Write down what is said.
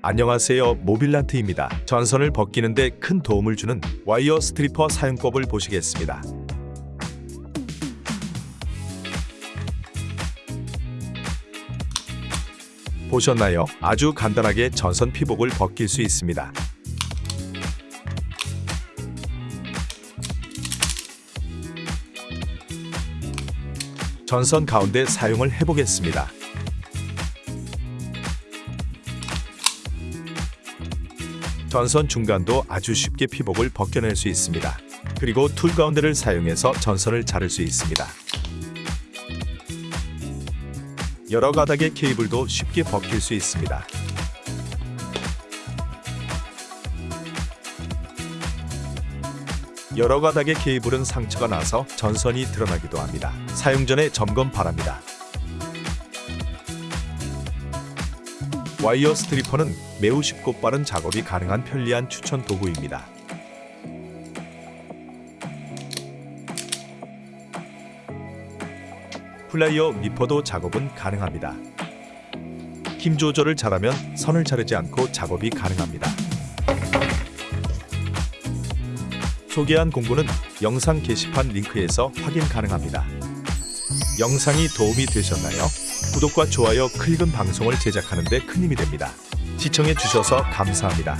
안녕하세요 모빌란트입니다. 전선을 벗기는데 큰 도움을 주는 wire stripper 사용법을 보시겠습니다. 보셨나요? 아주 간단하게 전선 피복을 벗길 수 있습니다. 전선 가운데 사용을 해보겠습니다. 전선 중간도 아주 쉽게 피복을 벗겨낼 수 있습니다. 그리고 툴 가운데를 사용해서 전선을 자를 수 있습니다. 여러 가닥의 케이블도 쉽게 벗길 수 있습니다. 여러 가닥의 케이블은 상처가 나서 전선이 드러나기도 합니다. 사용 전에 점검 바랍니다. Wire stripper는 매우 쉽고 빠른 작업이 가능한 편리한 추천 도구입니다. 플라이어 니퍼도 작업은 가능합니다. 힘 조절을 잘하면 선을 자르지 않고 작업이 가능합니다. 소개한 공구는 영상 게시판 링크에서 확인 가능합니다. 영상이 도움이 되셨나요? 구독과 좋아요, 클릭은 방송을 제작하는 데 큰 힘이 됩니다. 시청해 주셔서 감사합니다.